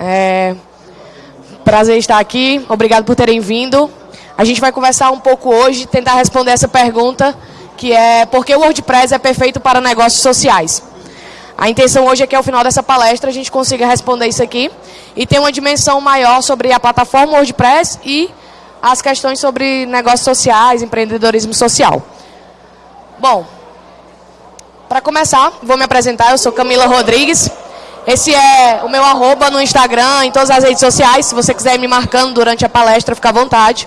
É... Prazer estar aqui, obrigado por terem vindo. A gente vai conversar um pouco hoje, tentar responder essa pergunta, que é por que o WordPress é perfeito para negócios sociais? A intenção hoje é que ao final dessa palestra a gente consiga responder isso aqui e ter uma dimensão maior sobre a plataforma WordPress e as questões sobre negócios sociais, empreendedorismo social. Bom, para começar, vou me apresentar, eu sou Camila Rodrigues. Esse é o meu arroba no Instagram, em todas as redes sociais. Se você quiser ir me marcando durante a palestra, fica à vontade.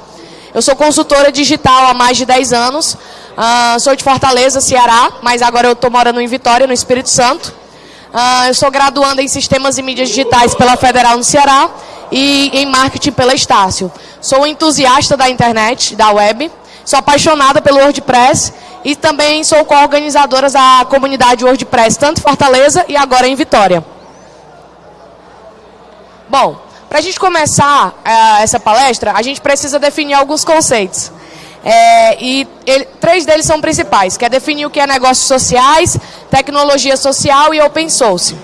Eu sou consultora digital há mais de 10 anos. Uh, sou de Fortaleza, Ceará, mas agora eu estou morando em Vitória, no Espírito Santo. Uh, eu sou graduanda em Sistemas e Mídias Digitais pela Federal no Ceará e em Marketing pela Estácio. Sou entusiasta da internet, da web. Sou apaixonada pelo WordPress e também sou co-organizadora da comunidade WordPress, tanto em Fortaleza e agora em Vitória. Bom, para a gente começar uh, essa palestra, a gente precisa definir alguns conceitos. É, e ele, três deles são principais, que é definir o que é negócios sociais, tecnologia social e open source.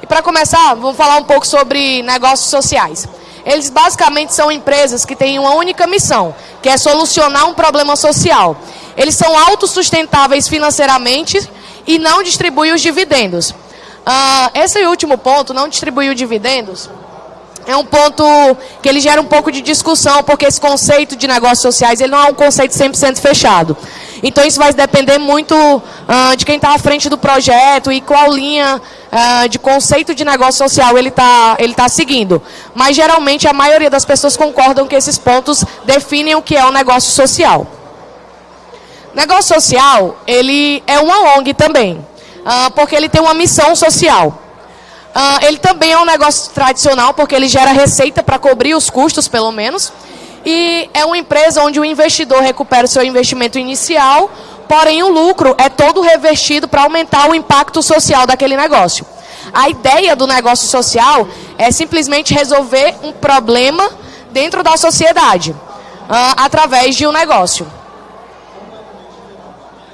E para começar, vamos falar um pouco sobre negócios sociais. Eles basicamente são empresas que têm uma única missão, que é solucionar um problema social. Eles são autossustentáveis financeiramente e não distribuem os dividendos. Uh, esse último ponto, não distribuir os dividendos, é um ponto que ele gera um pouco de discussão, porque esse conceito de negócios sociais ele não é um conceito 100% fechado. Então isso vai depender muito uh, de quem está à frente do projeto e qual linha uh, de conceito de negócio social ele está ele tá seguindo. Mas geralmente a maioria das pessoas concordam que esses pontos definem o que é um negócio social. Negócio social, ele é uma ONG também, uh, porque ele tem uma missão social. Uh, ele também é um negócio tradicional, porque ele gera receita para cobrir os custos, pelo menos. E é uma empresa onde o investidor recupera o seu investimento inicial, porém o lucro é todo revestido para aumentar o impacto social daquele negócio. A ideia do negócio social é simplesmente resolver um problema dentro da sociedade, uh, através de um negócio.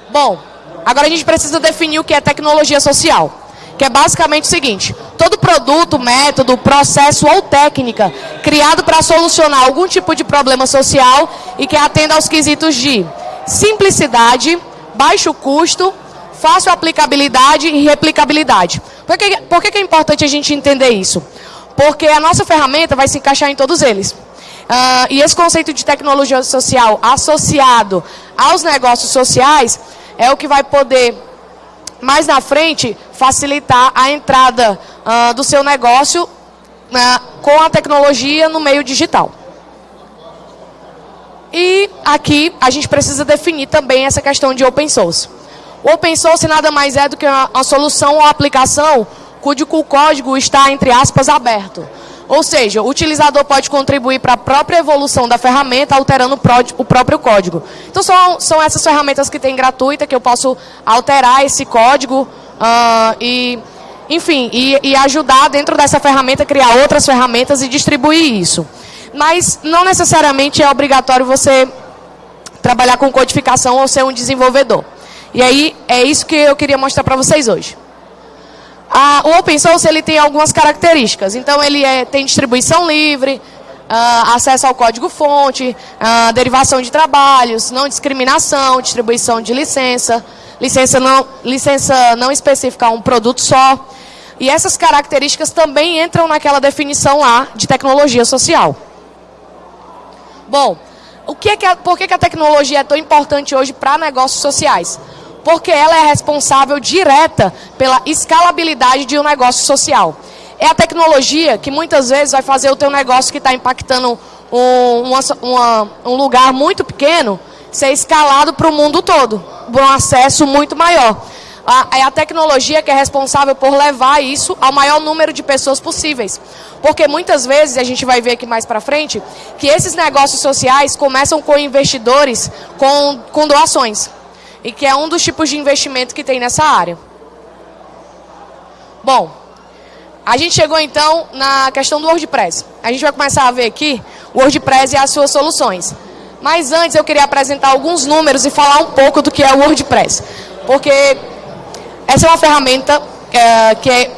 Bom, agora a gente precisa definir o que é tecnologia social que é basicamente o seguinte: todo produto, método, processo ou técnica criado para solucionar algum tipo de problema social e que atenda aos quesitos de simplicidade, baixo custo, fácil aplicabilidade e replicabilidade. Por que, por que é importante a gente entender isso? Porque a nossa ferramenta vai se encaixar em todos eles. Uh, e esse conceito de tecnologia social associado aos negócios sociais é o que vai poder mais na frente facilitar a entrada uh, do seu negócio uh, com a tecnologia no meio digital. E aqui a gente precisa definir também essa questão de open source. O open source nada mais é do que uma, uma solução ou aplicação cujo código está, entre aspas, aberto. Ou seja, o utilizador pode contribuir para a própria evolução da ferramenta, alterando o próprio código. Então, são, são essas ferramentas que tem gratuita, que eu posso alterar esse código uh, e, enfim, e, e ajudar dentro dessa ferramenta, criar outras ferramentas e distribuir isso. Mas não necessariamente é obrigatório você trabalhar com codificação ou ser um desenvolvedor. E aí, é isso que eu queria mostrar para vocês hoje. Ah, o open source ele tem algumas características. Então ele é, tem distribuição livre, ah, acesso ao código-fonte, ah, derivação de trabalhos, não discriminação, distribuição de licença, licença não, licença não específica a um produto só. E essas características também entram naquela definição lá de tecnologia social. Bom, o que é que a, por que, que a tecnologia é tão importante hoje para negócios sociais? Porque ela é responsável direta pela escalabilidade de um negócio social. É a tecnologia que muitas vezes vai fazer o teu negócio que está impactando um, uma, uma, um lugar muito pequeno ser escalado para o mundo todo, por um acesso muito maior. é a tecnologia que é responsável por levar isso ao maior número de pessoas possíveis. Porque muitas vezes, a gente vai ver aqui mais para frente, que esses negócios sociais começam com investidores com, com doações e que é um dos tipos de investimento que tem nessa área. Bom, a gente chegou então na questão do WordPress. A gente vai começar a ver aqui o WordPress e as suas soluções. Mas antes eu queria apresentar alguns números e falar um pouco do que é o WordPress. Porque essa é uma ferramenta é, que é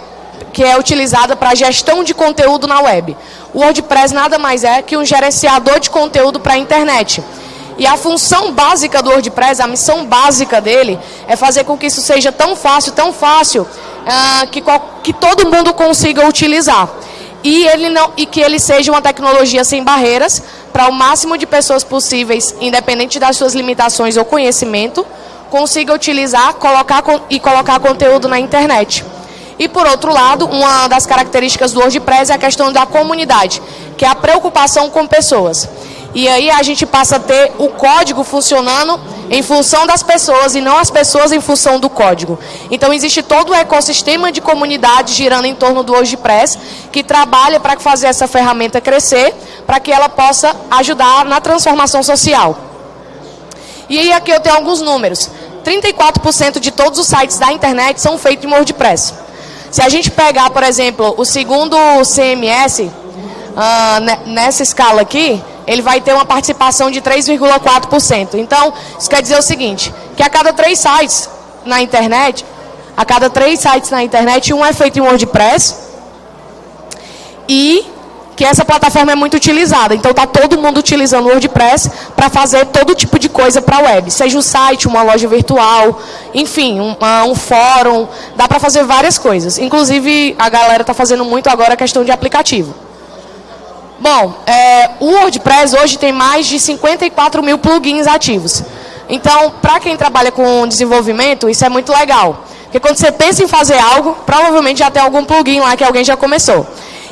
que é utilizada para gestão de conteúdo na web. O WordPress nada mais é que um gerenciador de conteúdo para a internet. E a função básica do WordPress, a missão básica dele, é fazer com que isso seja tão fácil, tão fácil, uh, que, que todo mundo consiga utilizar. E, ele não, e que ele seja uma tecnologia sem barreiras, para o máximo de pessoas possíveis, independente das suas limitações ou conhecimento, consiga utilizar colocar, e colocar conteúdo na internet. E por outro lado, uma das características do WordPress é a questão da comunidade, que é a preocupação com pessoas. E aí a gente passa a ter o código funcionando em função das pessoas e não as pessoas em função do código. Então existe todo o ecossistema de comunidade girando em torno do WordPress que trabalha para fazer essa ferramenta crescer, para que ela possa ajudar na transformação social. E aí aqui eu tenho alguns números. 34% de todos os sites da internet são feitos em WordPress. Se a gente pegar, por exemplo, o segundo CMS, uh, ah, nessa escala aqui, ele vai ter uma participação de 3,4%. Então, isso quer dizer o seguinte, que a cada três sites na internet, a cada três sites na internet, um é feito em WordPress e que essa plataforma é muito utilizada. Então está todo mundo utilizando o WordPress para fazer todo tipo de coisa para a web. Seja um site, uma loja virtual, enfim, um, um fórum. Dá para fazer várias coisas. Inclusive, a galera está fazendo muito agora a questão de aplicativo. Bom, é, o WordPress hoje tem mais de 54 mil plugins ativos. Então, para quem trabalha com desenvolvimento, isso é muito legal. Porque quando você pensa em fazer algo, provavelmente já tem algum plugin lá que alguém já começou.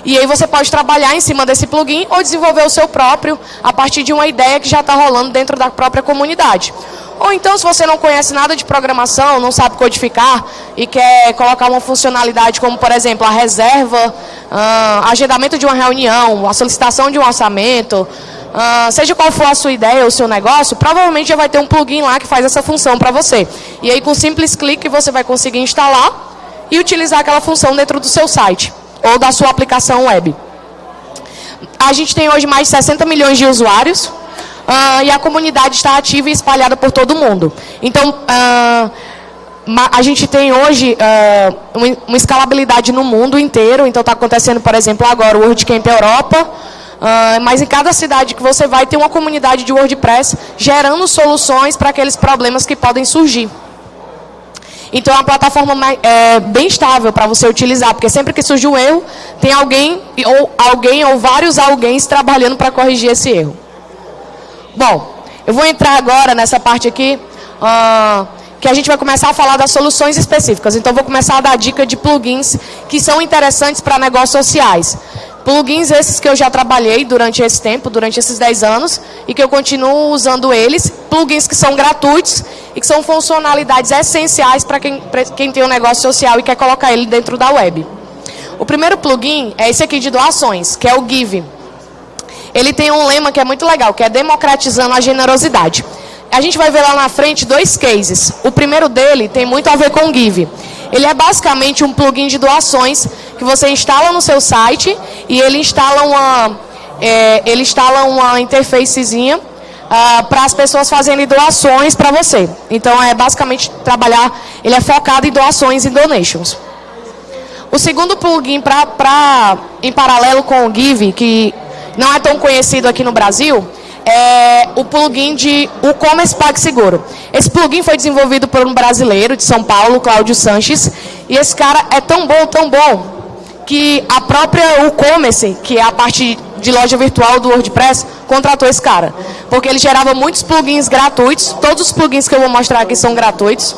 E aí você pode trabalhar em cima desse plugin ou desenvolver o seu próprio a partir de uma ideia que já está rolando dentro da própria comunidade. Ou então, se você não conhece nada de programação, não sabe codificar e quer colocar uma funcionalidade como, por exemplo, a reserva, uh, agendamento de uma reunião, a solicitação de um orçamento, uh, seja qual for a sua ideia ou o seu negócio, provavelmente já vai ter um plugin lá que faz essa função para você. E aí, com simples clique, você vai conseguir instalar e utilizar aquela função dentro do seu site ou da sua aplicação web. A gente tem hoje mais de 60 milhões de usuários uh, e a comunidade está ativa e espalhada por todo mundo. Então, uh, a gente tem hoje uh, uma escalabilidade no mundo inteiro, então está acontecendo, por exemplo, agora o WordCamp Europa, uh, mas em cada cidade que você vai, tem uma comunidade de WordPress gerando soluções para aqueles problemas que podem surgir. Então é uma plataforma mais, é, bem estável para você utilizar, porque sempre que surge um erro, tem alguém ou alguém ou vários alguém trabalhando para corrigir esse erro. Bom, eu vou entrar agora nessa parte aqui, uh, que a gente vai começar a falar das soluções específicas. Então vou começar a dar dica de plugins que são interessantes para negócios sociais. Plugins esses que eu já trabalhei durante esse tempo, durante esses 10 anos, e que eu continuo usando eles. Plugins que são gratuitos e que são funcionalidades essenciais para quem, quem tem um negócio social e quer colocar ele dentro da web. O primeiro plugin é esse aqui de doações, que é o Give. Ele tem um lema que é muito legal, que é democratizando a generosidade. A gente vai ver lá na frente dois cases. O primeiro dele tem muito a ver com o Give. Ele é basicamente um plugin de doações que você instala no seu site e ele instala uma, é, ele instala uma interfacezinha ah, para as pessoas fazerem doações para você. Então é basicamente trabalhar, ele é focado em doações e donations. O segundo plugin pra, pra, em paralelo com o Give, que não é tão conhecido aqui no Brasil, é o plugin de e-commerce PagSeguro. Esse plugin foi desenvolvido por um brasileiro de São Paulo, Cláudio Sanches, e esse cara é tão bom, tão bom, que a própria e-commerce, que é a parte de loja virtual do WordPress, contratou esse cara. Porque ele gerava muitos plugins gratuitos, todos os plugins que eu vou mostrar aqui são gratuitos,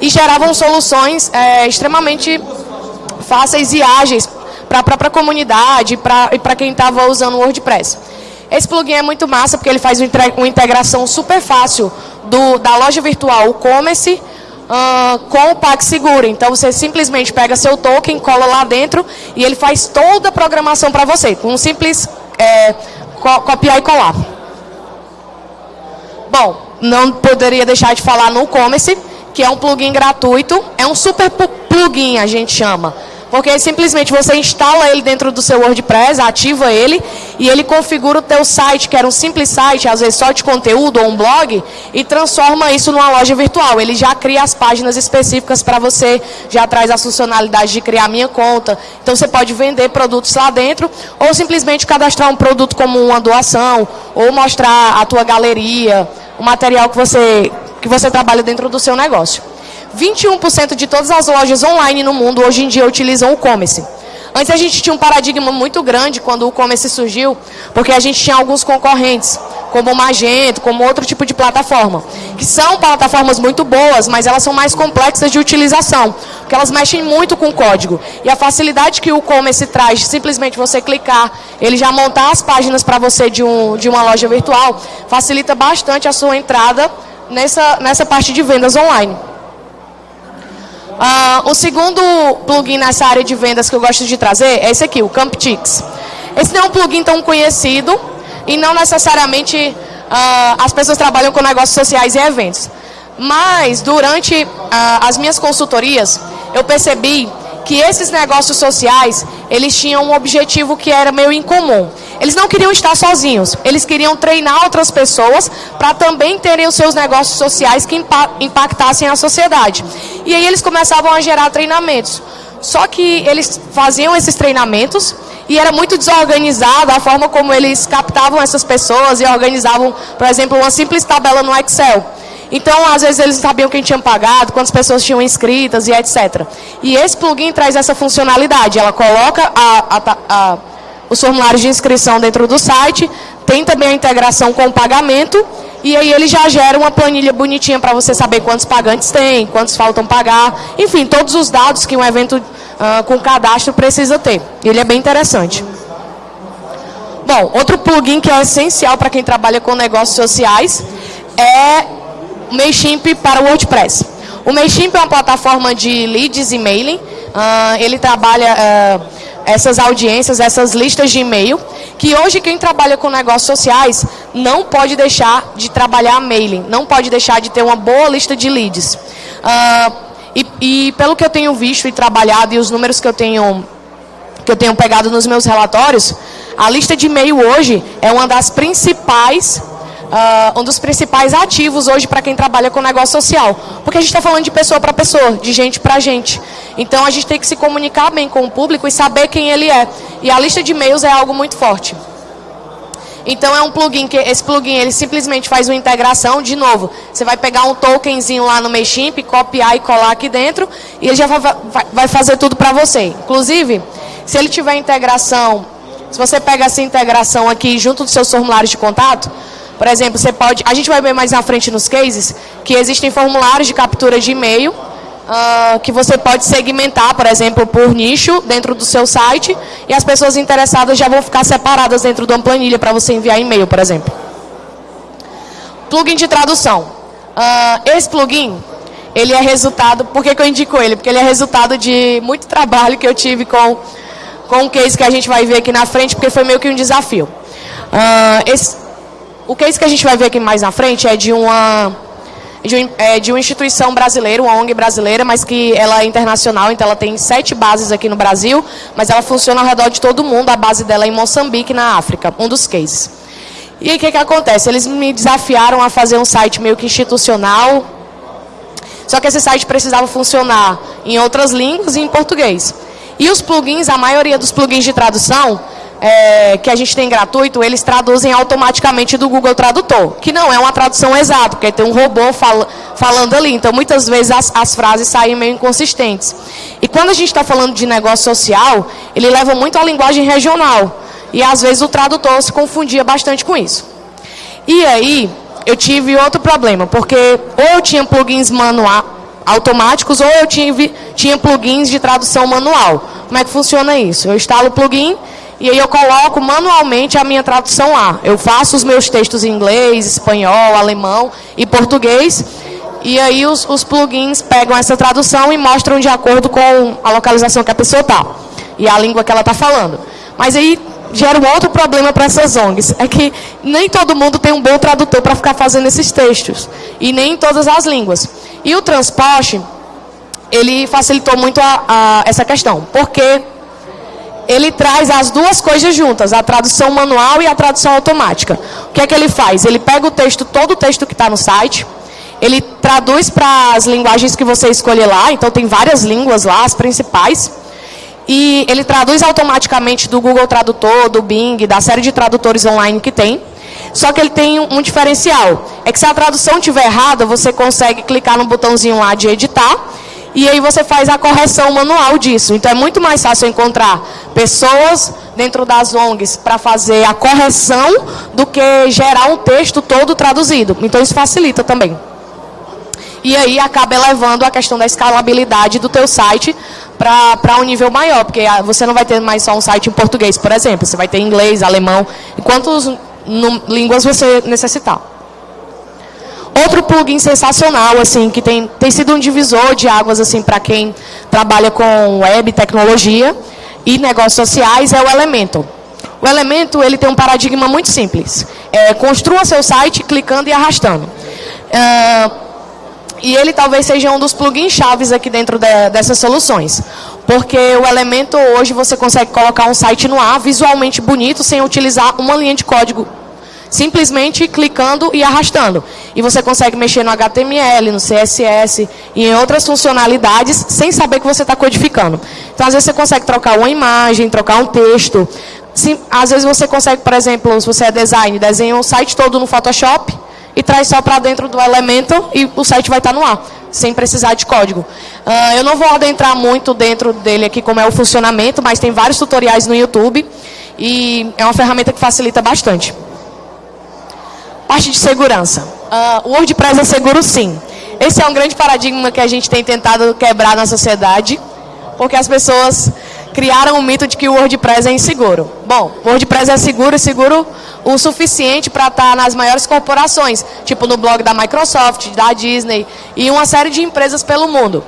e geravam soluções é, extremamente fáceis e ágeis para a própria comunidade pra, e para quem estava usando o WordPress. Esse plugin é muito massa porque ele faz uma integração super fácil do, da loja virtual e-commerce uh, com o PagSeguro. Então você simplesmente pega seu token, cola lá dentro e ele faz toda a programação para você, com um simples é, co copiar e colar. Bom, não poderia deixar de falar no e-commerce, que é um plugin gratuito, é um super plugin a gente chama Porque simplesmente você instala ele dentro do seu WordPress, ativa ele e ele configura o teu site, que era um simples site, às vezes só de conteúdo ou um blog, e transforma isso numa loja virtual. Ele já cria as páginas específicas para você, já traz a funcionalidade de criar minha conta. Então você pode vender produtos lá dentro ou simplesmente cadastrar um produto como uma doação ou mostrar a tua galeria, o material que você, que você trabalha dentro do seu negócio. 21% de todas as lojas online no mundo hoje em dia utilizam o e-commerce. Antes a gente tinha um paradigma muito grande quando o e-commerce surgiu, porque a gente tinha alguns concorrentes, como o Magento, como outro tipo de plataforma, que são plataformas muito boas, mas elas são mais complexas de utilização, porque elas mexem muito com código. E a facilidade que o e-commerce traz, de simplesmente você clicar, ele já montar as páginas para você de, um, de uma loja virtual, facilita bastante a sua entrada nessa, nessa parte de vendas online. Uh, o segundo plugin nessa área de vendas que eu gosto de trazer é esse aqui, o CampTix. Esse não é um plugin tão conhecido e não necessariamente uh, as pessoas trabalham com negócios sociais e eventos. Mas, durante uh, as minhas consultorias, eu percebi que esses negócios sociais, eles tinham um objetivo que era meio incomum. Eles não queriam estar sozinhos, eles queriam treinar outras pessoas para também terem os seus negócios sociais que impactassem a sociedade. E aí eles começavam a gerar treinamentos. Só que eles faziam esses treinamentos e era muito desorganizado a forma como eles captavam essas pessoas e organizavam, por exemplo, uma simples tabela no Excel. Então, às vezes, eles sabiam quem tinha pagado, quantas pessoas tinham inscritas e etc. E esse plugin traz essa funcionalidade. Ela coloca a, a, a, os formulários de inscrição dentro do site, tem também a integração com o pagamento, e aí ele já gera uma planilha bonitinha para você saber quantos pagantes tem, quantos faltam pagar, enfim, todos os dados que um evento uh, com cadastro precisa ter. Ele é bem interessante. Bom, outro plugin que é essencial para quem trabalha com negócios sociais é o MailChimp para o WordPress. O MailChimp é uma plataforma de leads e mailing. Uh, ele trabalha uh, essas audiências, essas listas de e-mail, que hoje quem trabalha com negócios sociais não pode deixar de trabalhar mailing, não pode deixar de ter uma boa lista de leads. Uh, e, e, pelo que eu tenho visto e trabalhado e os números que eu tenho que eu tenho pegado nos meus relatórios, a lista de e-mail hoje é uma das principais uh, um dos principais ativos hoje para quem trabalha com negócio social. Porque a gente está falando de pessoa para pessoa, de gente para gente. Então a gente tem que se comunicar bem com o público e saber quem ele é. E a lista de e-mails é algo muito forte. Então é um plugin que esse plugin ele simplesmente faz uma integração, de novo, você vai pegar um tokenzinho lá no Mailchimp, copiar e colar aqui dentro e ele já vai fazer tudo para você. Inclusive, se ele tiver integração, se você pega essa integração aqui junto dos seus formulários de contato, por exemplo, você pode. A gente vai ver mais na frente nos cases que existem formulários de captura de e-mail uh, que você pode segmentar, por exemplo, por nicho dentro do seu site e as pessoas interessadas já vão ficar separadas dentro de uma planilha para você enviar e-mail, por exemplo. Plugin de tradução. Uh, esse plugin, ele é resultado. Por que, que eu indico ele? Porque ele é resultado de muito trabalho que eu tive com, com um case que a gente vai ver aqui na frente, porque foi meio que um desafio. Uh, esse, o case que a gente vai ver aqui mais na frente é de uma, de, é, de uma instituição brasileira, uma ONG brasileira, mas que ela é internacional, então ela tem sete bases aqui no Brasil, mas ela funciona ao redor de todo mundo, a base dela é em Moçambique, na África, um dos cases. E aí o que, que acontece? Eles me desafiaram a fazer um site meio que institucional, só que esse site precisava funcionar em outras línguas e em português. E os plugins, a maioria dos plugins de tradução, é, que a gente tem gratuito, eles traduzem automaticamente do Google Tradutor, que não é uma tradução exata, porque tem um robô fal falando ali. Então, muitas vezes as, as frases saem meio inconsistentes. E quando a gente está falando de negócio social, ele leva muito a linguagem regional. E às vezes o tradutor se confundia bastante com isso. E aí, eu tive outro problema, porque ou eu tinha plugins manual, automáticos, ou eu tive, tinha plugins de tradução manual. Como é que funciona isso? Eu instalo o plugin e aí eu coloco manualmente a minha tradução lá. Eu faço os meus textos em inglês, espanhol, alemão e português. E aí os, os plugins pegam essa tradução e mostram de acordo com a localização que a pessoa está. E a língua que ela está falando. Mas aí gera um outro problema para essas ONGs. É que nem todo mundo tem um bom tradutor para ficar fazendo esses textos. E nem em todas as línguas. E o transporte ele facilitou muito a, a, essa questão, porque ele traz as duas coisas juntas, a tradução manual e a tradução automática. O que é que ele faz? Ele pega o texto, todo o texto que está no site, ele traduz para as linguagens que você escolher lá, então tem várias línguas lá, as principais, e ele traduz automaticamente do Google Tradutor, do Bing, da série de tradutores online que tem. Só que ele tem um diferencial, é que se a tradução estiver errada, você consegue clicar no botãozinho lá de editar, e aí você faz a correção manual disso. Então é muito mais fácil encontrar pessoas dentro das ONGs para fazer a correção do que gerar um texto todo traduzido. Então isso facilita também. E aí acaba elevando a questão da escalabilidade do teu site para um nível maior, porque ah, você não vai ter mais só um site em português, por exemplo, você vai ter inglês, alemão, quantas línguas você necessitar. Outro plugin sensacional, assim, que tem, tem sido um divisor de águas assim para quem trabalha com web, tecnologia e negócios sociais é o Elementor. O Elementor ele tem um paradigma muito simples. É, construa seu site clicando e arrastando. Uh, e ele talvez seja um dos plugins chaves aqui dentro de, dessas soluções. Porque o Elementor hoje você consegue colocar um site no ar visualmente bonito sem utilizar uma linha de código simplesmente clicando e arrastando. E você consegue mexer no HTML, no CSS e em outras funcionalidades sem saber que você está codificando. Então, às vezes, você consegue trocar uma imagem, trocar um texto. Sim, às vezes, você consegue, por exemplo, se você é design, desenha um site todo no Photoshop e traz só para dentro do Elementor e o site vai estar tá no ar, sem precisar de código. Uh, eu não vou adentrar muito dentro dele aqui como é o funcionamento, mas tem vários tutoriais no YouTube e é uma ferramenta que facilita bastante. Parte de segurança. Uh, o WordPress é seguro sim. Esse é um grande paradigma que a gente tem tentado quebrar na sociedade, porque as pessoas criaram o mito de que o WordPress é inseguro. Bom, o WordPress é seguro e seguro o suficiente para estar tá nas maiores corporações, tipo no blog da Microsoft, da Disney e uma série de empresas pelo mundo.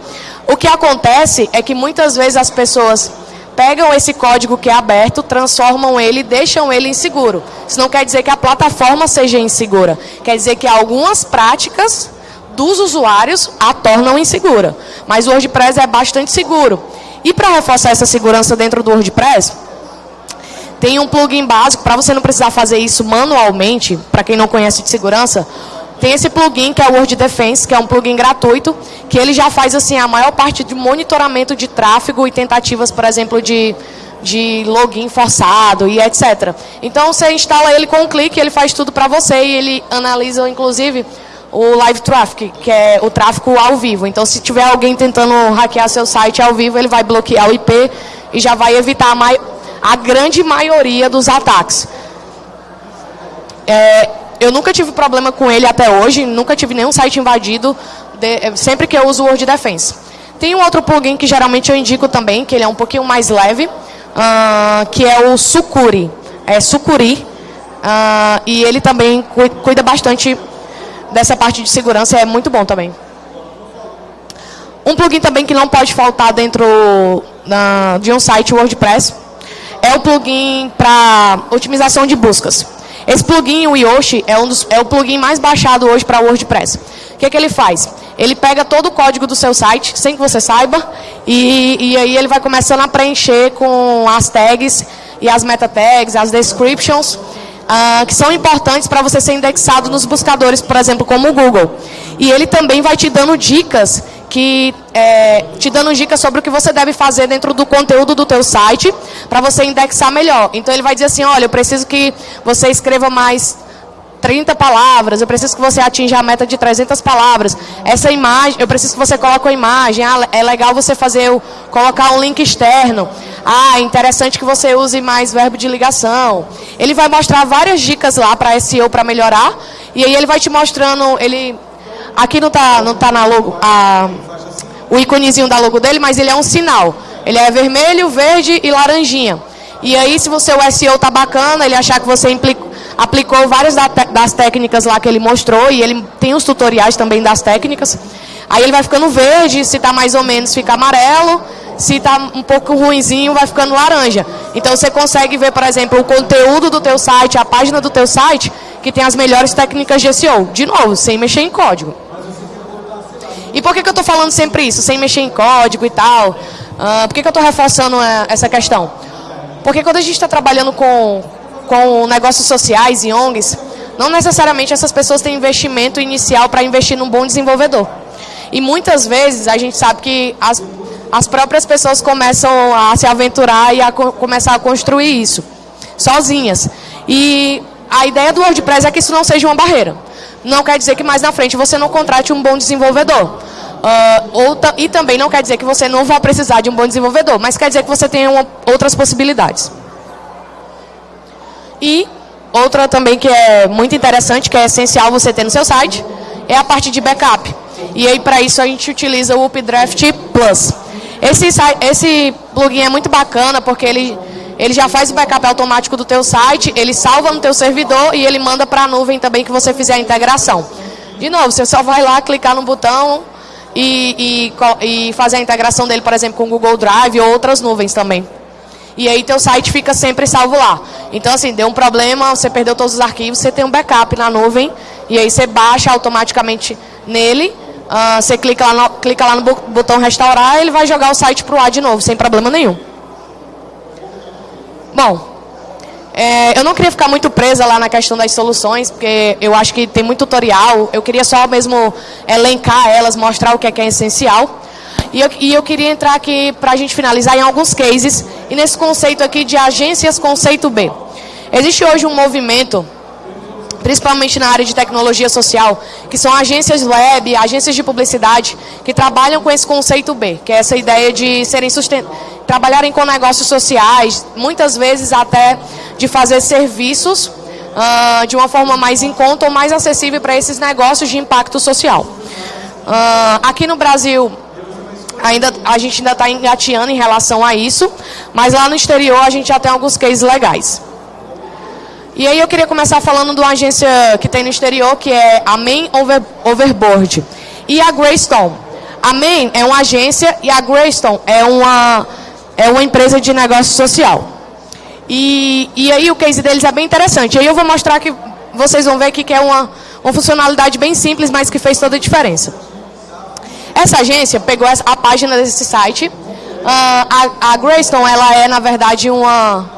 O que acontece é que muitas vezes as pessoas pegam esse código que é aberto, transformam ele e deixam ele inseguro. Isso não quer dizer que a plataforma seja insegura. Quer dizer que algumas práticas dos usuários a tornam insegura. Mas o WordPress é bastante seguro. E para reforçar essa segurança dentro do WordPress, tem um plugin básico, para você não precisar fazer isso manualmente, para quem não conhece de segurança, tem esse plugin que é o Word Defense, que é um plugin gratuito, que ele já faz assim a maior parte de monitoramento de tráfego e tentativas, por exemplo, de, de login forçado e etc. Então você instala ele com um clique, ele faz tudo para você e ele analisa inclusive o live traffic, que é o tráfego ao vivo. Então se tiver alguém tentando hackear seu site ao vivo, ele vai bloquear o IP e já vai evitar a, a grande maioria dos ataques. É, eu nunca tive problema com ele até hoje, nunca tive nenhum site invadido, de, eh, sempre que eu uso o Word Defense. Tem um outro plugin que geralmente eu indico também, que ele é um pouquinho mais leve, uh, que é o Sucuri. É Sucuri. Uh, e ele também cuida bastante dessa parte de segurança, é muito bom também. Um plugin também que não pode faltar dentro de um site WordPress é o plugin para otimização de buscas. Esse plugin, o Yoshi, é, um dos, é o plugin mais baixado hoje para WordPress. O que, é que ele faz? Ele pega todo o código do seu site, sem que você saiba, e, e aí ele vai começando a preencher com as tags e as meta tags, as descriptions, uh, que são importantes para você ser indexado nos buscadores, por exemplo, como o Google. E ele também vai te dando dicas que é, te dando dicas sobre o que você deve fazer dentro do conteúdo do teu site para você indexar melhor. Então ele vai dizer assim, olha, eu preciso que você escreva mais 30 palavras, eu preciso que você atinja a meta de 300 palavras. Essa imagem, eu preciso que você coloque a imagem. Ah, é legal você fazer o, colocar um link externo. Ah, é interessante que você use mais verbo de ligação. Ele vai mostrar várias dicas lá para SEO para melhorar. E aí ele vai te mostrando, ele Aqui não está não tá na logo, a, o íconezinho da logo dele, mas ele é um sinal. Ele é vermelho, verde e laranjinha. E aí, se você o SEO tá bacana, ele achar que você implicou, aplicou várias das técnicas lá que ele mostrou, e ele tem os tutoriais também das técnicas. Aí ele vai ficando verde, se está mais ou menos fica amarelo, se está um pouco ruinzinho vai ficando laranja. Então você consegue ver, por exemplo, o conteúdo do teu site, a página do teu site, que tem as melhores técnicas de SEO. De novo, sem mexer em código. E por que, que eu estou falando sempre isso, sem mexer em código e tal? Uh, por que, que eu estou reforçando é, essa questão? Porque quando a gente está trabalhando com, com negócios sociais e ONGs, não necessariamente essas pessoas têm investimento inicial para investir num bom desenvolvedor. E muitas vezes a gente sabe que as, as próprias pessoas começam a se aventurar e a co começar a construir isso, sozinhas. E a ideia do WordPress é que isso não seja uma barreira. Não quer dizer que mais na frente você não contrate um bom desenvolvedor. Uh, ou e também não quer dizer que você não vai precisar de um bom desenvolvedor, mas quer dizer que você uma, outras possibilidades. E outra também que é muito interessante, que é essencial você ter no seu site, é a parte de backup. E aí para isso a gente utiliza o Updraft Plus. Esse, esse plugin é muito bacana porque ele, ele já faz o backup automático do teu site, ele salva no teu servidor e ele manda para a nuvem também que você fizer a integração. De novo, você só vai lá, clicar no botão e, e, e fazer a integração dele, por exemplo, com o Google Drive ou outras nuvens também. E aí teu site fica sempre salvo lá. Então, assim, deu um problema, você perdeu todos os arquivos, você tem um backup na nuvem, e aí você baixa automaticamente nele, uh, você clica lá, no, clica lá no botão restaurar, ele vai jogar o site para o ar de novo, sem problema nenhum. Bom, é, eu não queria ficar muito presa lá na questão das soluções, porque eu acho que tem muito tutorial, eu queria só mesmo elencar elas, mostrar o que é, que é essencial. E eu, e eu queria entrar aqui para a gente finalizar em alguns cases, e nesse conceito aqui de agências conceito B. Existe hoje um movimento principalmente na área de tecnologia social, que são agências web, agências de publicidade, que trabalham com esse conceito B, que é essa ideia de serem trabalharem com negócios sociais, muitas vezes até de fazer serviços uh, de uma forma mais em conta ou mais acessível para esses negócios de impacto social. Uh, aqui no Brasil, ainda, a gente ainda está engateando em relação a isso, mas lá no exterior a gente já tem alguns cases legais. E aí eu queria começar falando de uma agência que tem no exterior, que é a Main Over, Overboard. E a Greystone. A Main é uma agência e a Greystone é uma, é uma empresa de negócio social. E, e aí o case deles é bem interessante. Aí eu vou mostrar que vocês vão ver que é uma, uma funcionalidade bem simples, mas que fez toda a diferença. Essa agência pegou a página desse site. Uh, a, a Greystone, ela é, na verdade, uma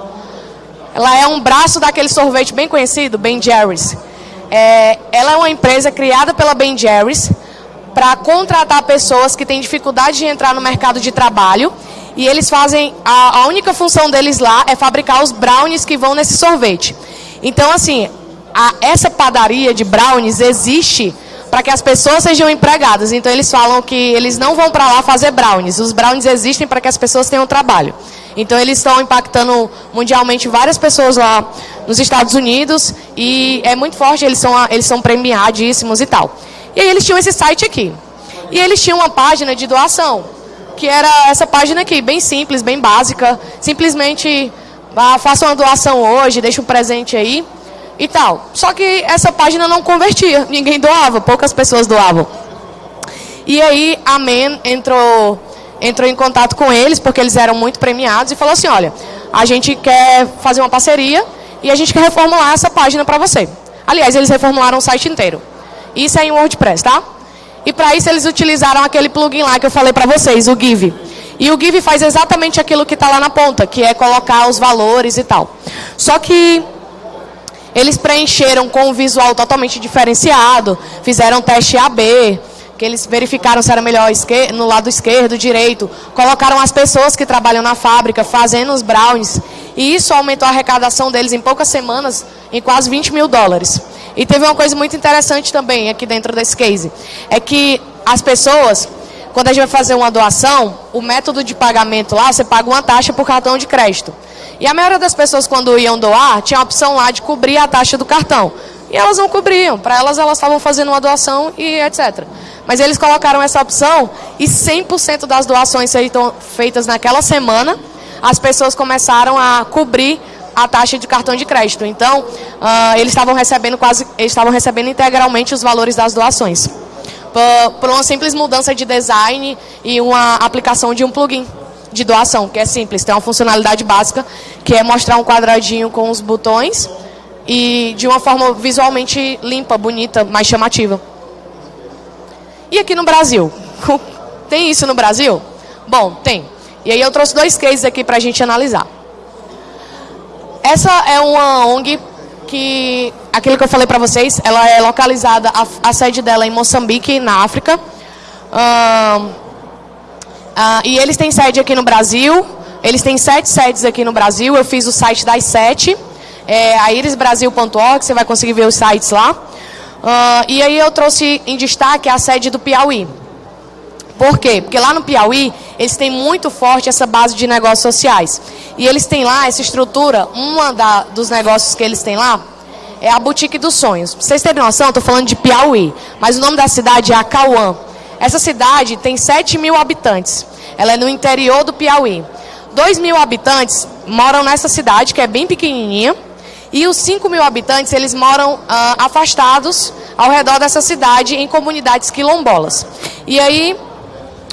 ela é um braço daquele sorvete bem conhecido, Ben Jerry's. É, ela é uma empresa criada pela Ben Jerry's para contratar pessoas que têm dificuldade de entrar no mercado de trabalho. E eles fazem, a, a única função deles lá é fabricar os brownies que vão nesse sorvete. Então, assim, a, essa padaria de brownies existe para que as pessoas sejam empregadas. Então, eles falam que eles não vão para lá fazer brownies. Os brownies existem para que as pessoas tenham trabalho. Então eles estão impactando mundialmente várias pessoas lá nos Estados Unidos e é muito forte, eles são, eles são premiadíssimos e tal. E aí eles tinham esse site aqui. E eles tinham uma página de doação, que era essa página aqui, bem simples, bem básica. Simplesmente ah, faça uma doação hoje, deixa um presente aí e tal. Só que essa página não convertia, ninguém doava, poucas pessoas doavam. E aí a MEN entrou entrou em contato com eles, porque eles eram muito premiados, e falou assim, olha, a gente quer fazer uma parceria e a gente quer reformular essa página para você. Aliás, eles reformularam o site inteiro. Isso é em WordPress, tá? E para isso eles utilizaram aquele plugin lá que eu falei para vocês, o Give. E o Give faz exatamente aquilo que está lá na ponta, que é colocar os valores e tal. Só que eles preencheram com um visual totalmente diferenciado, fizeram teste AB, que eles verificaram se era melhor no lado esquerdo, direito, colocaram as pessoas que trabalham na fábrica fazendo os brownies, e isso aumentou a arrecadação deles em poucas semanas em quase 20 mil dólares. E teve uma coisa muito interessante também aqui dentro desse case, é que as pessoas, quando a gente vai fazer uma doação, o método de pagamento lá, você paga uma taxa por cartão de crédito. E a maioria das pessoas, quando iam doar, tinha a opção lá de cobrir a taxa do cartão. E elas não cobriam. Para elas, elas estavam fazendo uma doação e etc. Mas eles colocaram essa opção e 100% das doações feitas naquela semana, as pessoas começaram a cobrir a taxa de cartão de crédito. Então, uh, eles estavam recebendo quase, estavam recebendo integralmente os valores das doações. Por, por uma simples mudança de design e uma aplicação de um plugin de doação, que é simples, tem uma funcionalidade básica, que é mostrar um quadradinho com os botões e de uma forma visualmente limpa, bonita, mais chamativa. E aqui no Brasil? Tem isso no Brasil? Bom, tem. E aí eu trouxe dois cases aqui para a gente analisar. Essa é uma ONG que, aquilo que eu falei para vocês, ela é localizada, a, a, sede dela é em Moçambique, na África. Uh, uh, e eles têm sede aqui no Brasil, eles têm sete sedes aqui no Brasil, eu fiz o site das sete, é a irisbrasil.org, você vai conseguir ver os sites lá. Uh, e aí eu trouxe em destaque a sede do Piauí. Por quê? Porque lá no Piauí, eles têm muito forte essa base de negócios sociais. E eles têm lá essa estrutura, da, dos negócios que eles têm lá é a Boutique dos Sonhos. Pra vocês terem noção, eu estou falando de Piauí, mas o nome da cidade é Acauã. Essa cidade tem 7 mil habitantes. Ela é no interior do Piauí. 2 mil habitantes moram nessa cidade, que é bem pequenininha. E os 5 mil habitantes, eles moram ah, afastados ao redor dessa cidade, em comunidades quilombolas. E aí,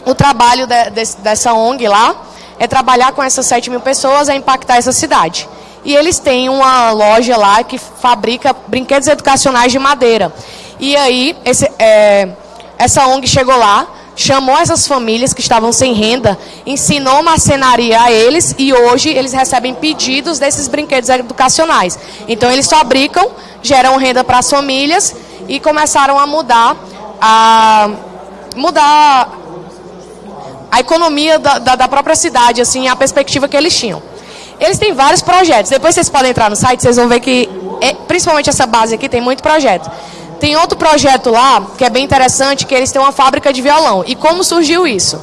o trabalho de, de, dessa ONG lá é trabalhar com essas 7 mil pessoas, é impactar essa cidade. E eles têm uma loja lá que fabrica brinquedos educacionais de madeira. E aí, esse, é, essa ONG chegou lá, chamou essas famílias que estavam sem renda, ensinou marcenaria a eles e hoje eles recebem pedidos desses brinquedos educacionais. Então eles fabricam, geram renda para as famílias e começaram a mudar a mudar a economia da, da, da, própria cidade, assim, a perspectiva que eles tinham. Eles têm vários projetos. Depois vocês podem entrar no site, vocês vão ver que, é, principalmente essa base aqui, tem muito projeto. Tem outro projeto lá, que é bem interessante, que eles têm uma fábrica de violão. E como surgiu isso?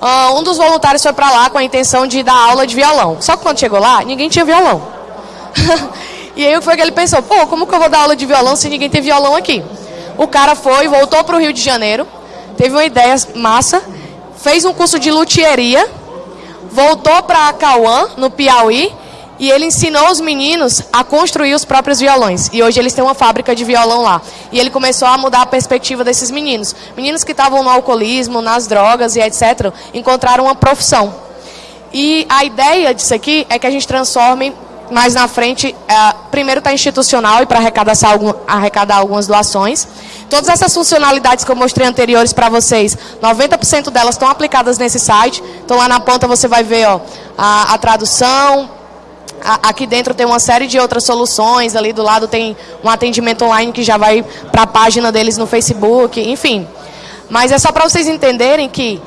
Uh, um dos voluntários foi para lá com a intenção de dar aula de violão. Só que quando chegou lá, ninguém tinha violão. e aí foi que ele pensou, pô, como que eu vou dar aula de violão se ninguém tem violão aqui? O cara foi, voltou para o Rio de Janeiro, teve uma ideia massa, fez um curso de luthieria, voltou para Cauã, no Piauí, e ele ensinou os meninos a construir os próprios violões. E hoje eles têm uma fábrica de violão lá. E ele começou a mudar a perspectiva desses meninos. Meninos que estavam no alcoolismo, nas drogas e etc., encontraram uma profissão. E a ideia disso aqui é que a gente transforme mais na frente, é, primeiro está institucional e para arrecadar, arrecadar algumas doações. Todas essas funcionalidades que eu mostrei anteriores para vocês, 90% delas estão aplicadas nesse site. Então lá na ponta você vai ver ó, a, a tradução, aqui dentro tem uma série de outras soluções, ali do lado tem um atendimento online que já vai para a página deles no Facebook, enfim. Mas é só para vocês entenderem que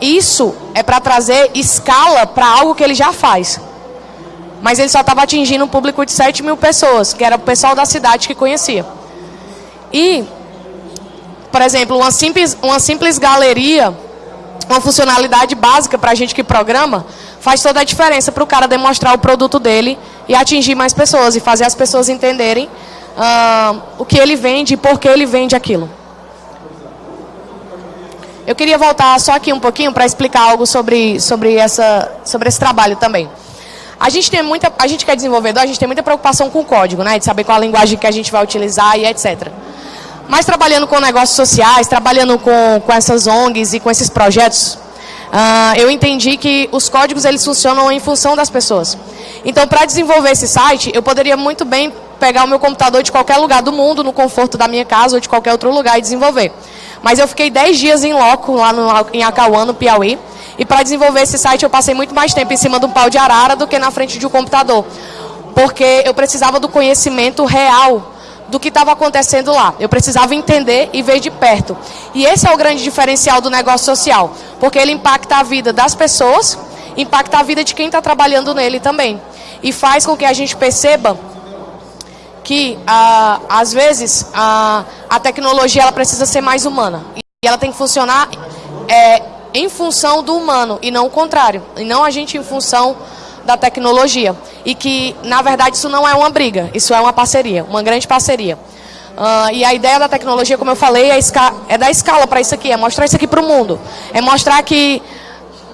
isso é para trazer escala para algo que ele já faz. Mas ele só estava atingindo um público de 7 mil pessoas, que era o pessoal da cidade que conhecia. E, por exemplo, uma simples, uma simples galeria, uma funcionalidade básica para a gente que programa, faz toda a diferença para o cara demonstrar o produto dele e atingir mais pessoas e fazer as pessoas entenderem uh, o que ele vende e por que ele vende aquilo. Eu queria voltar só aqui um pouquinho para explicar algo sobre, sobre, essa, sobre esse trabalho também. A gente tem muita, a gente que é desenvolvedor, a gente tem muita preocupação com o código, né? De saber qual a linguagem que a gente vai utilizar e etc. Mas trabalhando com negócios sociais, trabalhando com, com essas ONGs e com esses projetos, uh, eu entendi que os códigos eles funcionam em função das pessoas. Então, para desenvolver esse site, eu poderia muito bem pegar o meu computador de qualquer lugar do mundo, no conforto da minha casa ou de qualquer outro lugar e desenvolver. Mas eu fiquei 10 dias em loco, lá no, em Acauã, no Piauí, e para desenvolver esse site eu passei muito mais tempo em cima de um pau de arara do que na frente de um computador. Porque eu precisava do conhecimento real do que estava acontecendo lá. Eu precisava entender e ver de perto. E esse é o grande diferencial do negócio social. Porque ele impacta a vida das pessoas, impacta a vida de quem está trabalhando nele também. E faz com que a gente perceba que, ah, às vezes, a, a tecnologia ela precisa ser mais humana. E ela tem que funcionar é, em função do humano e não o contrário. E não a gente em função da tecnologia. E que, na verdade, isso não é uma briga, isso é uma parceria, uma grande parceria. Uh, e a ideia da tecnologia, como eu falei, é, é dar escala para isso aqui, é mostrar isso aqui para o mundo. É mostrar que,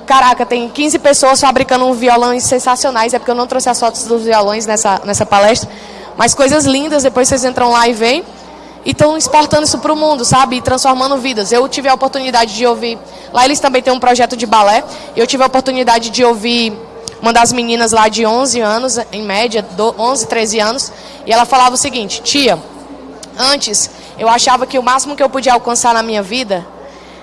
caraca, tem 15 pessoas fabricando violões sensacionais, é porque eu não trouxe as fotos dos violões nessa, nessa palestra, mas coisas lindas, depois vocês entram lá e veem e estão exportando isso para o mundo, sabe? E transformando vidas. Eu tive a oportunidade de ouvir. Lá eles também têm um projeto de balé. Eu tive a oportunidade de ouvir uma das meninas lá de 11 anos, em média, 11, 13 anos, e ela falava o seguinte: Tia, antes eu achava que o máximo que eu podia alcançar na minha vida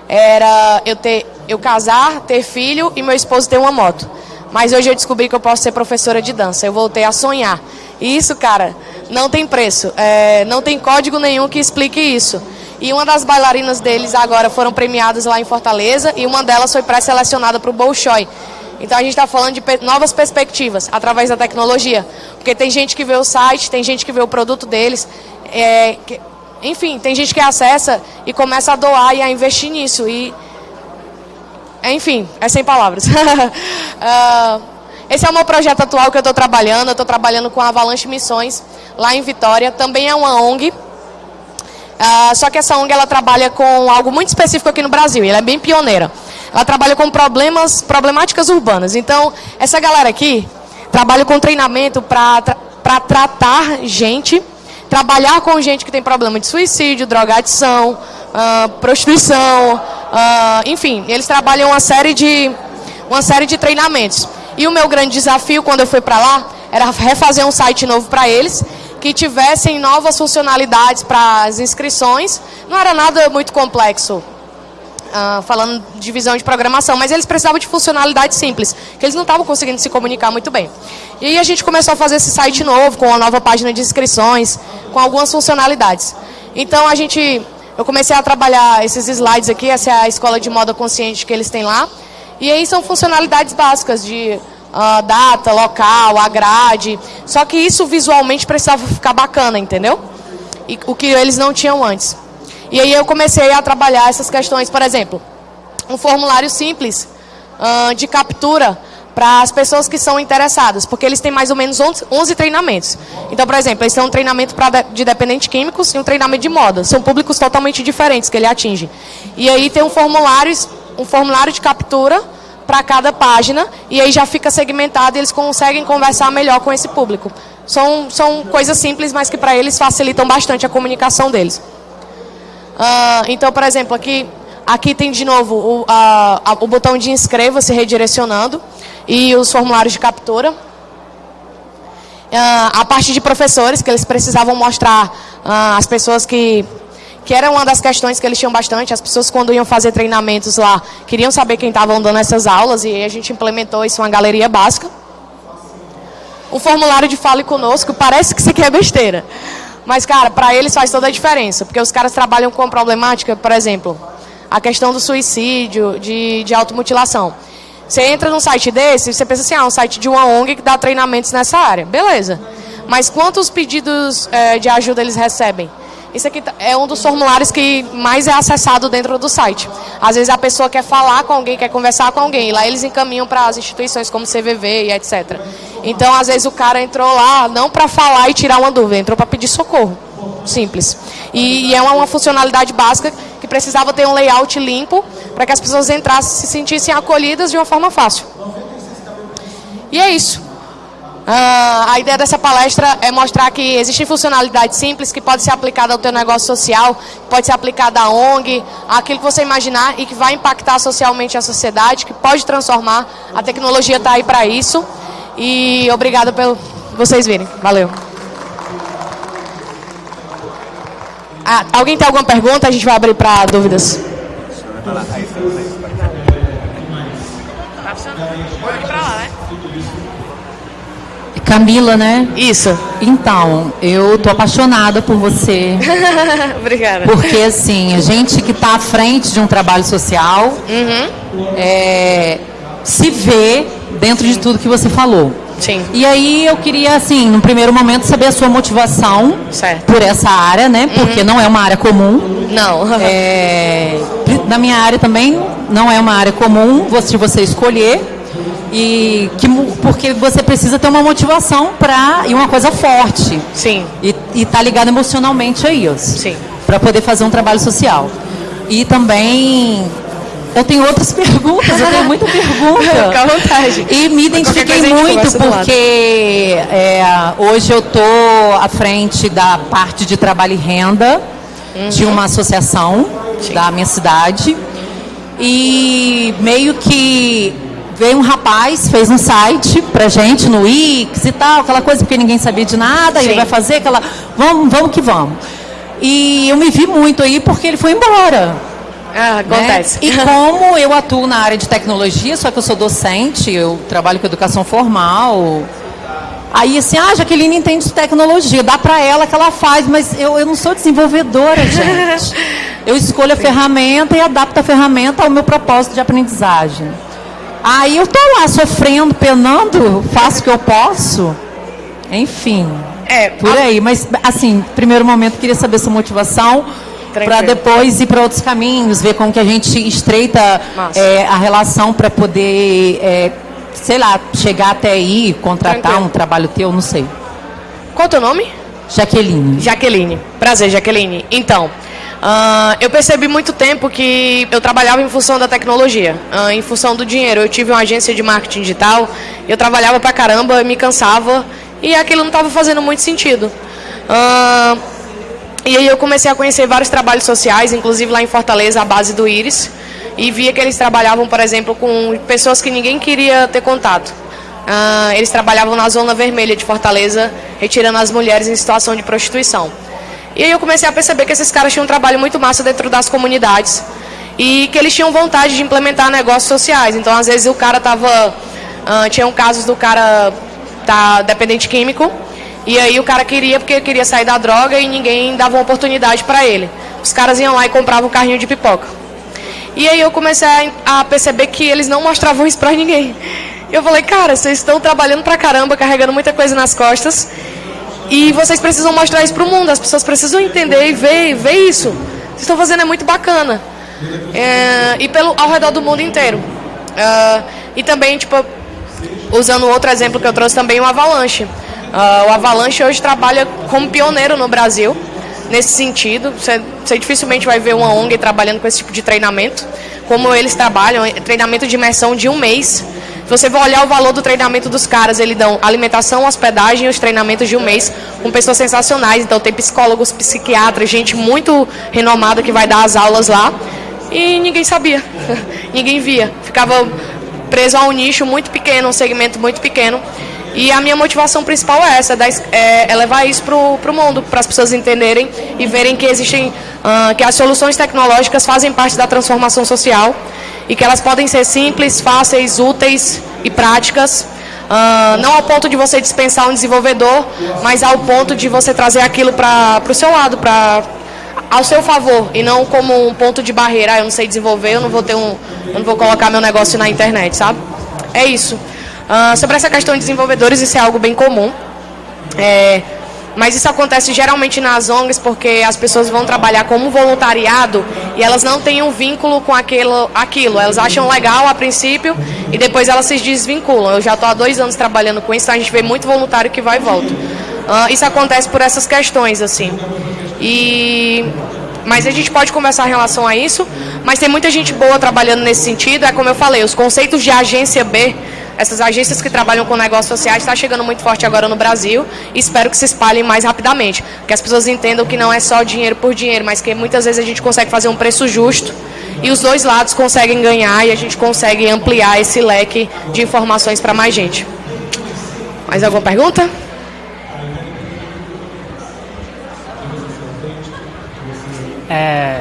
era eu ter eu casar, ter filho e meu esposo ter uma moto. Mas hoje eu descobri que eu posso ser professora de dança. Eu voltei a sonhar. E isso, cara, não tem preço. É, não tem código nenhum que explique isso. E uma das bailarinas deles agora foram premiadas lá em Fortaleza e uma delas foi pré-selecionada para o Bolshoi. Então a gente está falando de novas perspectivas através da tecnologia. Porque tem gente que vê o site, tem gente que vê o produto deles. É, que, enfim, tem gente que acessa e começa a doar e a investir nisso. E, enfim, é sem palavras. uh, esse é o meu projeto atual que eu estou trabalhando. Eu estou trabalhando com a Avalanche Missões, lá em Vitória. Também é uma ONG. Uh, só que essa ONG ela trabalha com algo muito específico aqui no Brasil. Ela é bem pioneira. Ela trabalha com problemas, problemáticas urbanas. Então, essa galera aqui trabalha com treinamento para tra tratar gente, trabalhar com gente que tem problema de suicídio, drogadição, uh, prostituição, uh, enfim, eles trabalham uma série de uma série de treinamentos. E o meu grande desafio quando eu fui para lá era refazer um site novo para eles que tivessem novas funcionalidades para as inscrições. Não era nada muito complexo, uh, falando de visão de programação, mas eles precisavam de funcionalidades simples, que eles não estavam conseguindo se comunicar muito bem. E aí a gente começou a fazer esse site novo, com uma nova página de inscrições, com algumas funcionalidades. Então a gente, eu comecei a trabalhar esses slides aqui, essa é a escola de moda consciente que eles têm lá, e aí são funcionalidades básicas de uh, data, local, a grade, só que isso visualmente precisava ficar bacana, entendeu? E, o que eles não tinham antes. E aí eu comecei a trabalhar essas questões, por exemplo, um formulário simples uh, de captura para as pessoas que são interessadas, porque eles têm mais ou menos 11, 11 treinamentos. Então, por exemplo, eles têm um treinamento pra, de dependentes químicos e um treinamento de moda. São públicos totalmente diferentes que ele atinge. E aí tem um formulário, um formulário de captura para cada página e aí já fica segmentado e eles conseguem conversar melhor com esse público. São, são coisas simples, mas que para eles facilitam bastante a comunicação deles. Uh, então, por exemplo, aqui, aqui tem de novo o, o botão de inscreva-se redirecionando e os formulários de captura. Uh, a parte de professores, que eles precisavam mostrar uh, as pessoas que que era uma das questões que eles tinham bastante. As pessoas, quando iam fazer treinamentos lá, queriam saber quem estavam dando essas aulas, e a gente implementou isso, uma galeria básica. Um formulário de fale conosco, parece que isso aqui é besteira. Mas, cara, para eles faz toda a diferença, porque os caras trabalham com problemática, por exemplo, a questão do suicídio, de, de automutilação. Você entra num site desse e você pensa assim, ah, um site de uma ONG que dá treinamentos nessa área. Beleza. Mas quantos pedidos é, de ajuda eles recebem? Isso aqui tá, é um dos formulários que mais é acessado dentro do site. Às vezes a pessoa quer falar com alguém, quer conversar com alguém, e lá eles encaminham para as instituições como CVV e etc. Então, às vezes o cara entrou lá não para falar e tirar uma dúvida, entrou para pedir socorro. Simples. E, e é uma, uma funcionalidade básica que precisava ter um layout limpo para que as pessoas entrassem se sentissem acolhidas de uma forma fácil. E é isso. Uh, a ideia dessa palestra é mostrar que existem funcionalidades simples que podem ser aplicadas ao teu negócio social, pode ser aplicada à ONG, aquilo que você imaginar e que vai impactar socialmente a sociedade, que pode transformar. A tecnologia está aí para isso. E obrigada por vocês virem. Valeu. Ah, alguém tem alguma pergunta? A gente vai abrir para dúvidas. Camila, né? Isso. Então, eu tô apaixonada por você. Obrigada. Porque, assim, a gente que está à frente de um trabalho social uhum. é, se vê dentro de tudo que você falou. Sim. E aí eu queria, assim, no primeiro momento, saber a sua motivação certo. por essa área, né? Porque uhum. não é uma área comum. Não. é, na minha área também não é uma área comum, se você escolher e que, porque você precisa ter uma motivação para e uma coisa forte. Sim. E, e tá ligado emocionalmente a isso. Sim. Para poder fazer um trabalho social. E também eu tenho outras perguntas, eu tenho muita pergunta. Fica à vontade. E me identifiquei muito porque é, hoje eu estou à frente da parte de trabalho e renda uhum. de uma associação Sim. da minha cidade. E meio que veio um rapaz, fez um site pra gente no Wix e tal, aquela coisa porque ninguém sabia de nada, Sim. ele vai fazer aquela. Vamos, vamos que vamos. E eu me vi muito aí porque ele foi embora. Ah, acontece. Né? E como eu atuo na área de tecnologia, só que eu sou docente, eu trabalho com educação formal. Aí assim, ah, Jaqueline entende de tecnologia, dá para ela que ela faz, mas eu, eu não sou desenvolvedora, gente. Eu escolho a Sim. ferramenta e adapto a ferramenta ao meu propósito de aprendizagem. Aí eu tô lá sofrendo, penando, faço o que eu posso. Enfim. É, por aí. Mas, assim, primeiro momento, queria saber sua motivação para depois ir para outros caminhos, ver como que a gente estreita é, a relação para poder, é, sei lá, chegar até aí, contratar Tranquilo. um trabalho teu, não sei. Qual é o teu nome? Jaqueline. Jaqueline. Prazer, Jaqueline. Então, uh, eu percebi muito tempo que eu trabalhava em função da tecnologia, uh, em função do dinheiro. Eu tive uma agência de marketing digital, eu trabalhava pra caramba, me cansava e aquilo não estava fazendo muito sentido. Uh, e aí eu comecei a conhecer vários trabalhos sociais, inclusive lá em Fortaleza, a base do Íris, e via que eles trabalhavam, por exemplo, com pessoas que ninguém queria ter contato. Uh, eles trabalhavam na zona vermelha de Fortaleza, retirando as mulheres em situação de prostituição. E aí eu comecei a perceber que esses caras tinham um trabalho muito massa dentro das comunidades e que eles tinham vontade de implementar negócios sociais. Então, às vezes, o cara estava... Uh, tinham casos do cara tá dependente químico. E aí o cara queria porque queria sair da droga e ninguém dava uma oportunidade para ele. Os caras iam lá e compravam um carrinho de pipoca. E aí eu comecei a perceber que eles não mostravam isso para ninguém. Eu falei, cara, vocês estão trabalhando pra caramba, carregando muita coisa nas costas. E vocês precisam mostrar isso pro mundo. As pessoas precisam entender e ver, ver isso. Vocês estão fazendo é muito bacana. É, e pelo, ao redor do mundo inteiro. Uh, e também, tipo, usando outro exemplo que eu trouxe também, o Avalanche. Uh, o Avalanche hoje trabalha como pioneiro no Brasil, nesse sentido. Você, dificilmente vai ver uma ONG trabalhando com esse tipo de treinamento. Como eles trabalham, treinamento de imersão de um mês. Se você for olhar o valor do treinamento dos caras, eles dão alimentação, hospedagem e os treinamentos de um mês com pessoas sensacionais. Então tem psicólogos, psiquiatras, gente muito renomada que vai dar as aulas lá. E ninguém sabia, ninguém via. Ficava preso a um nicho muito pequeno, um segmento muito pequeno. E a minha motivação principal é essa, é, é levar isso para o mundo, para as pessoas entenderem e verem que existem, uh, que as soluções tecnológicas fazem parte da transformação social e que elas podem ser simples, fáceis, úteis e práticas. Uh, não ao ponto de você dispensar um desenvolvedor, mas ao ponto de você trazer aquilo para o seu lado, para ao seu favor e não como um ponto de barreira. Ah, eu não sei desenvolver, eu não vou ter um, eu não vou colocar meu negócio na internet, sabe? É isso. Uh, sobre essa questão de desenvolvedores, isso é algo bem comum. É, mas isso acontece geralmente nas ONGs porque as pessoas vão trabalhar como voluntariado e elas não têm um vínculo com aquilo, aquilo. Elas acham legal a princípio e depois elas se desvinculam. Eu já estou há dois anos trabalhando com isso, então a gente vê muito voluntário que vai e volta. Uh, isso acontece por essas questões, assim. E mas a gente pode conversar em relação a isso, mas tem muita gente boa trabalhando nesse sentido, é como eu falei, os conceitos de agência B, essas agências que trabalham com negócios sociais está chegando muito forte agora no Brasil e espero que se espalhem mais rapidamente, que as pessoas entendam que não é só dinheiro por dinheiro, mas que muitas vezes a gente consegue fazer um preço justo e os dois lados conseguem ganhar e a gente consegue ampliar esse leque de informações para mais gente. Mais alguma pergunta? É,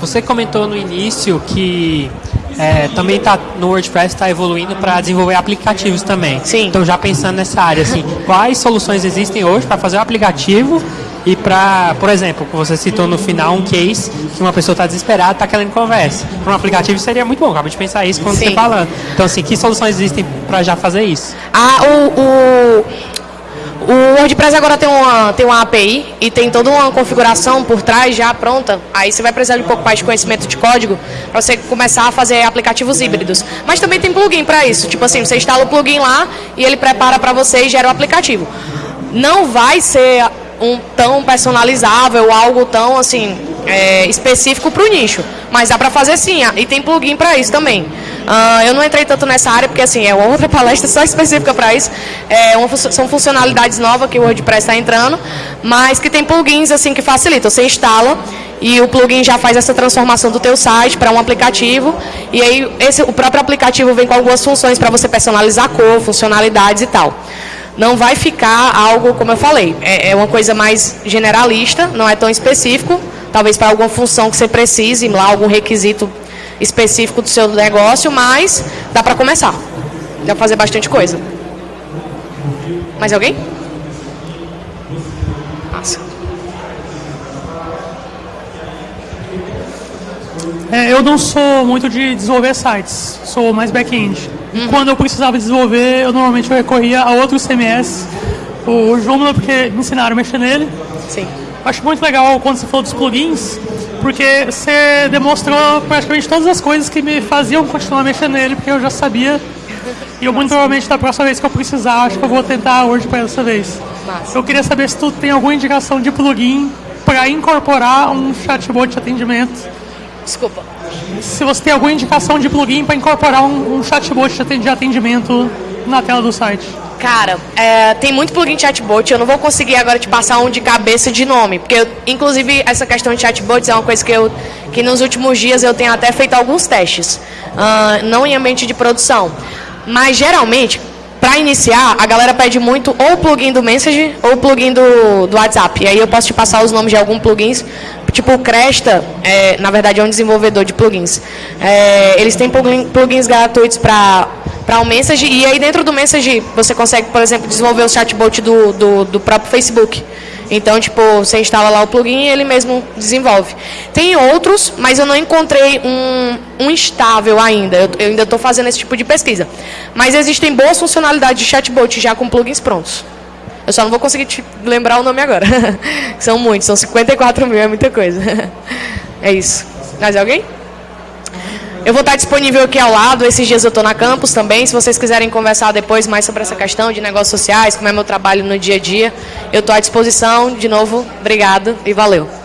você comentou no início que é, também tá no WordPress está evoluindo para desenvolver aplicativos também. Sim. Então já pensando nessa área, assim, quais soluções existem hoje para fazer um aplicativo e para, por exemplo, você citou no final um case que uma pessoa está desesperada, está querendo conversa. Para um aplicativo seria muito bom, acabei de pensar isso quando Sim. você falando. Então, assim, que soluções existem para já fazer isso? Ah, o, o, o WordPress agora tem uma, tem uma API e tem toda uma configuração por trás já pronta. Aí você vai precisar de um pouco mais de conhecimento de código para você começar a fazer aplicativos híbridos. Mas também tem plugin para isso. Tipo assim, você instala o plugin lá e ele prepara para você e gera o aplicativo. Não vai ser um tão personalizável, algo tão assim é, específico para o nicho. Mas dá para fazer sim, e tem plugin para isso também. Uh, eu não entrei tanto nessa área porque assim é outra palestra só específica para isso. É uma, são funcionalidades novas que o WordPress está entrando, mas que tem plugins assim que facilitam. Você instala e o plugin já faz essa transformação do teu site para um aplicativo e aí esse, o próprio aplicativo vem com algumas funções para você personalizar a cor, funcionalidades e tal. Não vai ficar algo, como eu falei, é, é uma coisa mais generalista, não é tão específico, talvez para alguma função que você precise, lá algum requisito específico do seu negócio, mas dá para começar. Dá para fazer bastante coisa. Mais alguém? É, eu não sou muito de desenvolver sites, sou mais back-end. Uhum. Quando eu precisava desenvolver, eu normalmente recorria a outros CMS. O Joomla, porque me ensinaram a mexer nele. Sim. Acho muito legal quando você falou dos plugins, porque você demonstrou praticamente todas as coisas que me faziam continuar mexendo nele, porque eu já sabia. E eu muito provavelmente da próxima vez que eu precisar, acho que eu vou tentar hoje para essa vez. Massa. Eu queria saber se tu tem alguma indicação de plugin para incorporar um chatbot de atendimento. Desculpa. Se você tem alguma indicação de plugin para incorporar um, um chatbot de atendimento na tela do site. Cara, é, tem muito plugin de chatbot, eu não vou conseguir agora te passar um de cabeça de nome, porque, eu, inclusive, essa questão de chatbots é uma coisa que, eu, que nos últimos dias eu tenho até feito alguns testes, uh, não em ambiente de produção. Mas, geralmente, para iniciar, a galera pede muito ou o plugin do Message ou o plugin do, do WhatsApp. E aí eu posso te passar os nomes de alguns plugins. Tipo o Cresta, é, na verdade é um desenvolvedor de plugins. É, eles têm plugins gratuitos para para o Message, e aí dentro do Message você consegue, por exemplo, desenvolver o chatbot do, do, do próprio Facebook. Então, tipo, você instala lá o plugin e ele mesmo desenvolve. Tem outros, mas eu não encontrei um, um estável ainda. Eu, eu ainda estou fazendo esse tipo de pesquisa. Mas existem boas funcionalidades de chatbot já com plugins prontos. Eu só não vou conseguir te lembrar o nome agora. são muitos, são 54 mil, é muita coisa. é isso. Mais alguém? Eu vou estar disponível aqui ao lado, esses dias eu estou na campus também, se vocês quiserem conversar depois mais sobre essa questão de negócios sociais, como é meu trabalho no dia a dia, eu estou à disposição. De novo, obrigado e valeu.